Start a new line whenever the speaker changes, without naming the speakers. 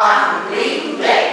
Angry